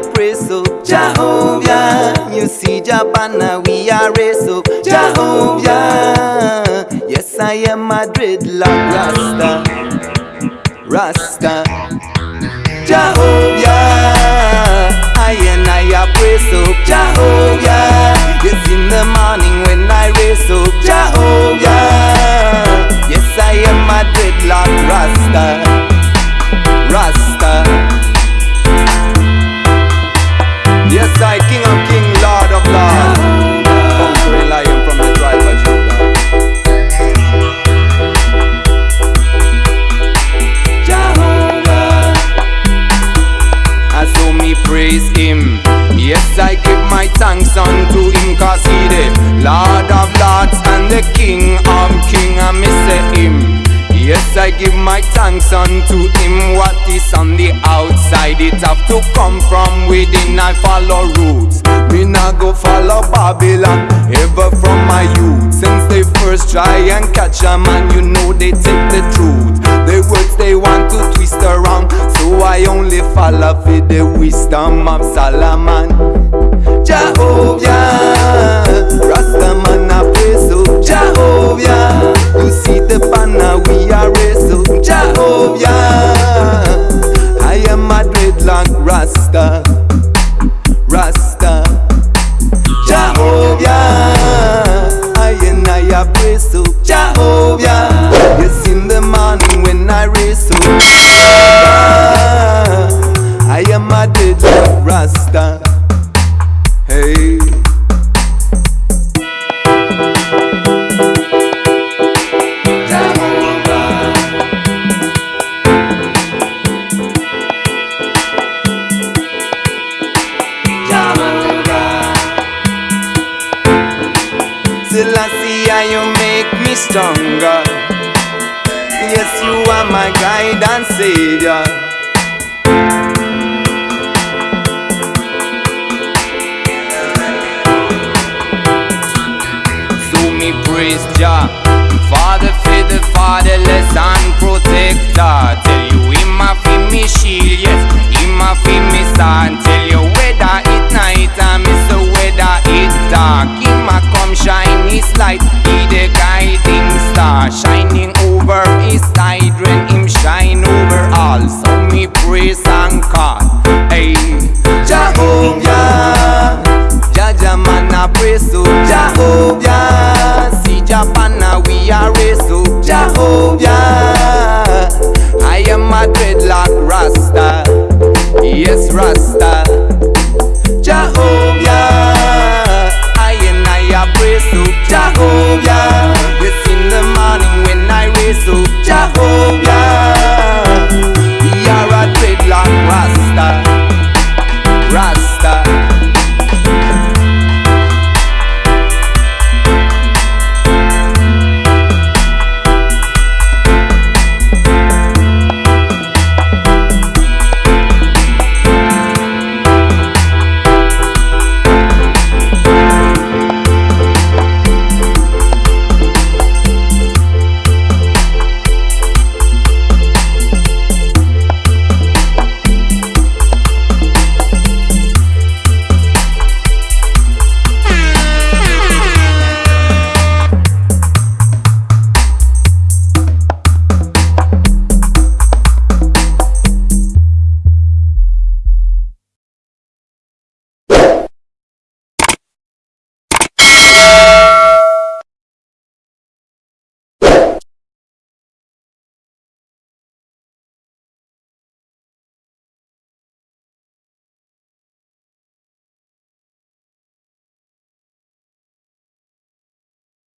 a pray so Jehovah You see Jabana we are race so Jehovah Yes I am a dreadlock Rasta. Rasta. Jehovah I and I a pray so Jehovah Yes in the morning I King of King Lord of Lords from the tribe of Judah. Jehovah. Me praise him. Yes I give my thanks unto him Cause he the Lord of Lords and the King of King. I miss him Yes, I give my thanks unto him. What is on the outside, it have to come from within. I follow roots. Me not go follow Babylon, ever from my youth. Since they first try and catch a man, you know they take the truth. The words they want to twist around, so I only follow for the wisdom of Solomon. Jehovah, dreadlock Rasta, Rasta. Jehovah, I and I a praise so Jehovah, You make me stronger. Yes, you are my guide and savior. So me praise Jah. Father for the fatherless and protector. Tell you him a fi me shield, yes. Him a fi me son Tell you whether it night and miss the weather it dark Shine his light. He the guiding star Shining over his side. When him shine over all. So me praise and call. Hey. Jehovah Jaja man I praise so